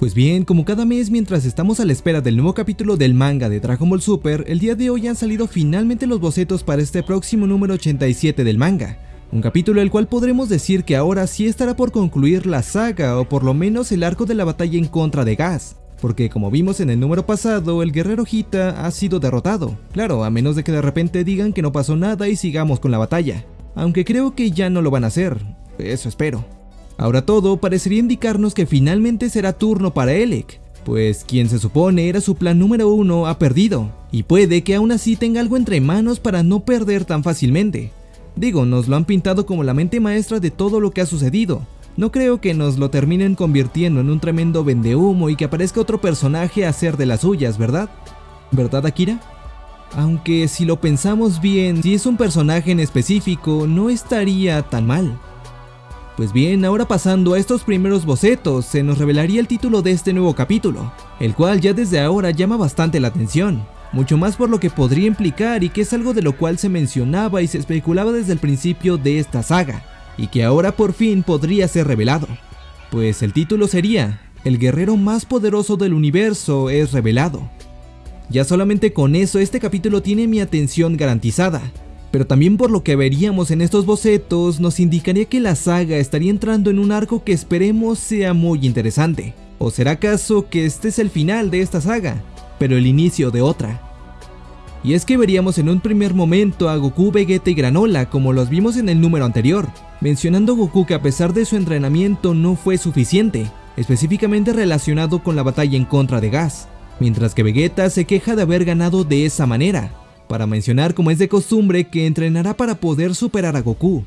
Pues bien, como cada mes mientras estamos a la espera del nuevo capítulo del manga de Dragon Ball Super, el día de hoy han salido finalmente los bocetos para este próximo número 87 del manga. Un capítulo el cual podremos decir que ahora sí estará por concluir la saga o por lo menos el arco de la batalla en contra de Gas. Porque como vimos en el número pasado, el guerrero Hita ha sido derrotado. Claro, a menos de que de repente digan que no pasó nada y sigamos con la batalla. Aunque creo que ya no lo van a hacer, eso espero. Ahora todo parecería indicarnos que finalmente será turno para Elec, pues quien se supone era su plan número uno ha perdido, y puede que aún así tenga algo entre manos para no perder tan fácilmente. Digo, nos lo han pintado como la mente maestra de todo lo que ha sucedido. No creo que nos lo terminen convirtiendo en un tremendo vendehumo y que aparezca otro personaje a hacer de las suyas, ¿verdad? ¿Verdad, Akira? Aunque si lo pensamos bien, si es un personaje en específico, no estaría tan mal. Pues bien, ahora pasando a estos primeros bocetos, se nos revelaría el título de este nuevo capítulo, el cual ya desde ahora llama bastante la atención, mucho más por lo que podría implicar y que es algo de lo cual se mencionaba y se especulaba desde el principio de esta saga, y que ahora por fin podría ser revelado. Pues el título sería, El guerrero más poderoso del universo es revelado. Ya solamente con eso este capítulo tiene mi atención garantizada, pero también por lo que veríamos en estos bocetos nos indicaría que la saga estaría entrando en un arco que esperemos sea muy interesante. ¿O será acaso que este es el final de esta saga, pero el inicio de otra? Y es que veríamos en un primer momento a Goku, Vegeta y Granola como los vimos en el número anterior, mencionando Goku que a pesar de su entrenamiento no fue suficiente, específicamente relacionado con la batalla en contra de Gas, mientras que Vegeta se queja de haber ganado de esa manera, para mencionar como es de costumbre que entrenará para poder superar a Goku.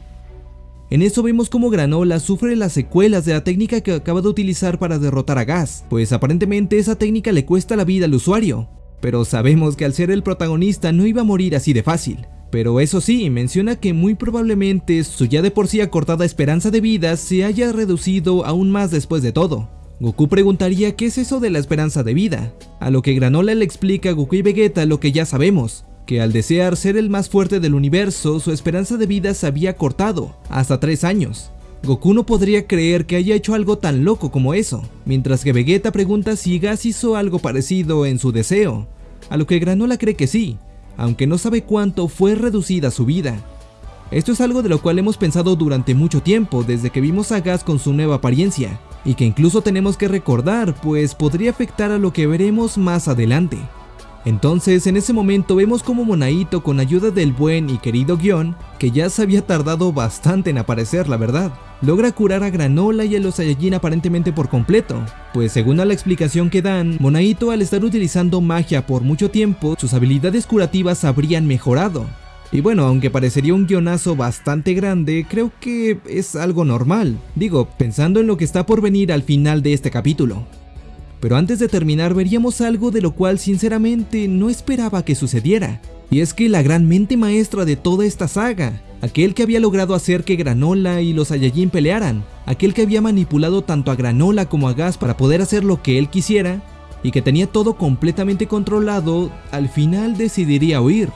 En eso vemos como Granola sufre las secuelas de la técnica que acaba de utilizar para derrotar a Gas, pues aparentemente esa técnica le cuesta la vida al usuario, pero sabemos que al ser el protagonista no iba a morir así de fácil. Pero eso sí, menciona que muy probablemente su ya de por sí acortada esperanza de vida se haya reducido aún más después de todo. Goku preguntaría qué es eso de la esperanza de vida, a lo que Granola le explica a Goku y Vegeta lo que ya sabemos, que al desear ser el más fuerte del universo, su esperanza de vida se había cortado, hasta 3 años. Goku no podría creer que haya hecho algo tan loco como eso, mientras que Vegeta pregunta si Gas hizo algo parecido en su deseo, a lo que Granola cree que sí, aunque no sabe cuánto fue reducida su vida. Esto es algo de lo cual hemos pensado durante mucho tiempo desde que vimos a Gas con su nueva apariencia, y que incluso tenemos que recordar pues podría afectar a lo que veremos más adelante. Entonces en ese momento vemos como Monaito con ayuda del buen y querido guion, que ya se había tardado bastante en aparecer la verdad, logra curar a Granola y a los Saiyajin aparentemente por completo, pues según a la explicación que dan, Monaito al estar utilizando magia por mucho tiempo, sus habilidades curativas habrían mejorado. Y bueno, aunque parecería un guionazo bastante grande, creo que es algo normal, digo, pensando en lo que está por venir al final de este capítulo. Pero antes de terminar veríamos algo de lo cual sinceramente no esperaba que sucediera. Y es que la gran mente maestra de toda esta saga, aquel que había logrado hacer que Granola y los Saiyajin pelearan, aquel que había manipulado tanto a Granola como a Gas para poder hacer lo que él quisiera, y que tenía todo completamente controlado, al final decidiría huir.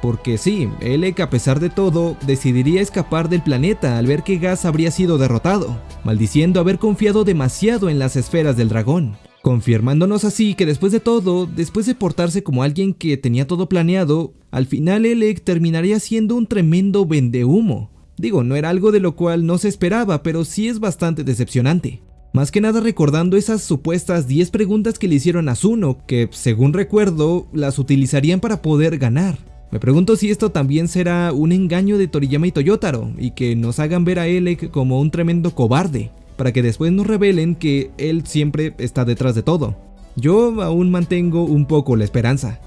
Porque sí, Elec a pesar de todo, decidiría escapar del planeta al ver que Gas habría sido derrotado, maldiciendo haber confiado demasiado en las esferas del dragón confirmándonos así que después de todo, después de portarse como alguien que tenía todo planeado, al final Elec terminaría siendo un tremendo vendehumo. Digo, no era algo de lo cual no se esperaba, pero sí es bastante decepcionante. Más que nada recordando esas supuestas 10 preguntas que le hicieron a Zuno, que según recuerdo, las utilizarían para poder ganar. Me pregunto si esto también será un engaño de Toriyama y Toyotaro, y que nos hagan ver a Elec como un tremendo cobarde para que después nos revelen que él siempre está detrás de todo. Yo aún mantengo un poco la esperanza.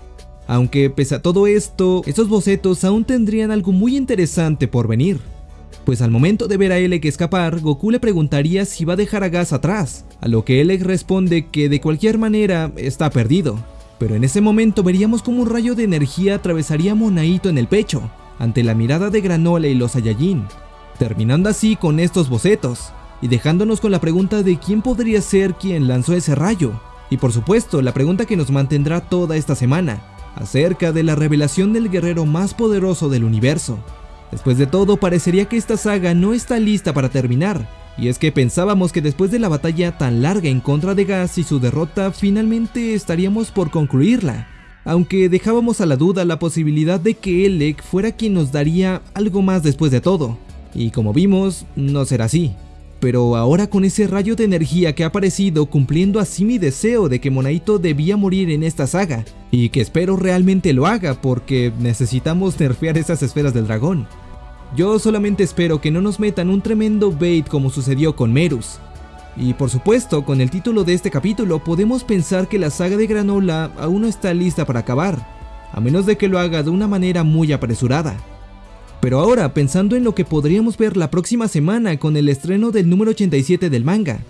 Aunque pese a todo esto, estos bocetos aún tendrían algo muy interesante por venir. Pues al momento de ver a Elec escapar, Goku le preguntaría si va a dejar a Gas atrás, a lo que Elec responde que de cualquier manera está perdido. Pero en ese momento veríamos como un rayo de energía atravesaría a Monaito en el pecho, ante la mirada de Granola y los Saiyajin, terminando así con estos bocetos y dejándonos con la pregunta de quién podría ser quien lanzó ese rayo. Y por supuesto, la pregunta que nos mantendrá toda esta semana, acerca de la revelación del guerrero más poderoso del universo. Después de todo, parecería que esta saga no está lista para terminar, Y es que pensábamos que después de la batalla tan larga en contra de Gas y su derrota, finalmente estaríamos por concluirla. Aunque dejábamos a la duda la posibilidad de que Elec fuera quien nos daría algo más después de todo. Y como vimos, no será así. Pero ahora con ese rayo de energía que ha aparecido cumpliendo así mi deseo de que Monaito debía morir en esta saga, y que espero realmente lo haga porque necesitamos nerfear esas esferas del dragón. Yo solamente espero que no nos metan un tremendo bait como sucedió con Merus. Y por supuesto, con el título de este capítulo podemos pensar que la saga de Granola aún no está lista para acabar, a menos de que lo haga de una manera muy apresurada. Pero ahora, pensando en lo que podríamos ver la próxima semana con el estreno del número 87 del manga,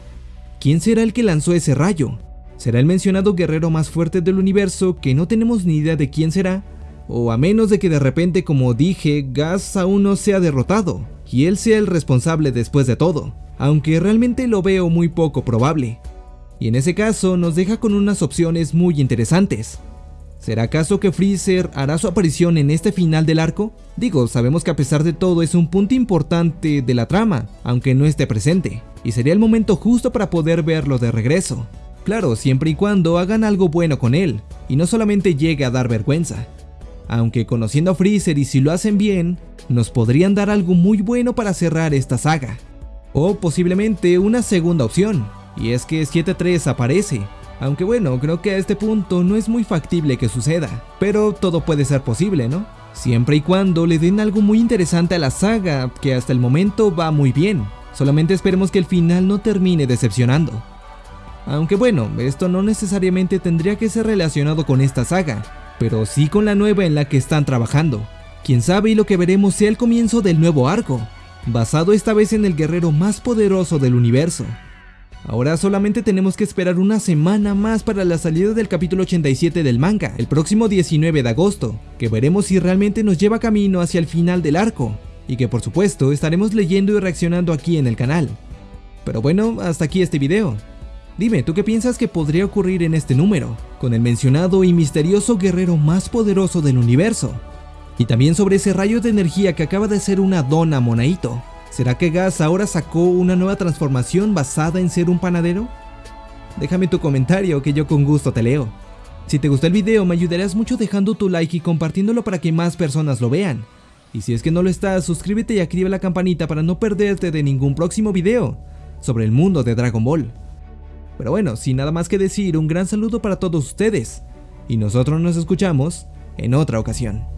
¿quién será el que lanzó ese rayo? ¿Será el mencionado guerrero más fuerte del universo que no tenemos ni idea de quién será? O a menos de que de repente, como dije, Gas aún no sea derrotado, y él sea el responsable después de todo, aunque realmente lo veo muy poco probable. Y en ese caso nos deja con unas opciones muy interesantes. ¿Será acaso que Freezer hará su aparición en este final del arco? Digo, sabemos que a pesar de todo es un punto importante de la trama, aunque no esté presente, y sería el momento justo para poder verlo de regreso. Claro, siempre y cuando hagan algo bueno con él, y no solamente llegue a dar vergüenza. Aunque conociendo a Freezer y si lo hacen bien, nos podrían dar algo muy bueno para cerrar esta saga. O posiblemente una segunda opción, y es que 7-3 aparece, aunque bueno, creo que a este punto no es muy factible que suceda, pero todo puede ser posible, ¿no? Siempre y cuando le den algo muy interesante a la saga, que hasta el momento va muy bien. Solamente esperemos que el final no termine decepcionando. Aunque bueno, esto no necesariamente tendría que ser relacionado con esta saga, pero sí con la nueva en la que están trabajando. Quién sabe y lo que veremos sea el comienzo del nuevo arco, basado esta vez en el guerrero más poderoso del universo, Ahora solamente tenemos que esperar una semana más para la salida del capítulo 87 del manga, el próximo 19 de agosto, que veremos si realmente nos lleva camino hacia el final del arco, y que por supuesto estaremos leyendo y reaccionando aquí en el canal. Pero bueno, hasta aquí este video. Dime, ¿tú qué piensas que podría ocurrir en este número, con el mencionado y misterioso guerrero más poderoso del universo? Y también sobre ese rayo de energía que acaba de ser una dona Monaito. ¿Será que Gas ahora sacó una nueva transformación basada en ser un panadero? Déjame tu comentario que yo con gusto te leo. Si te gustó el video me ayudarás mucho dejando tu like y compartiéndolo para que más personas lo vean. Y si es que no lo estás, suscríbete y activa la campanita para no perderte de ningún próximo video sobre el mundo de Dragon Ball. Pero bueno, sin nada más que decir, un gran saludo para todos ustedes. Y nosotros nos escuchamos en otra ocasión.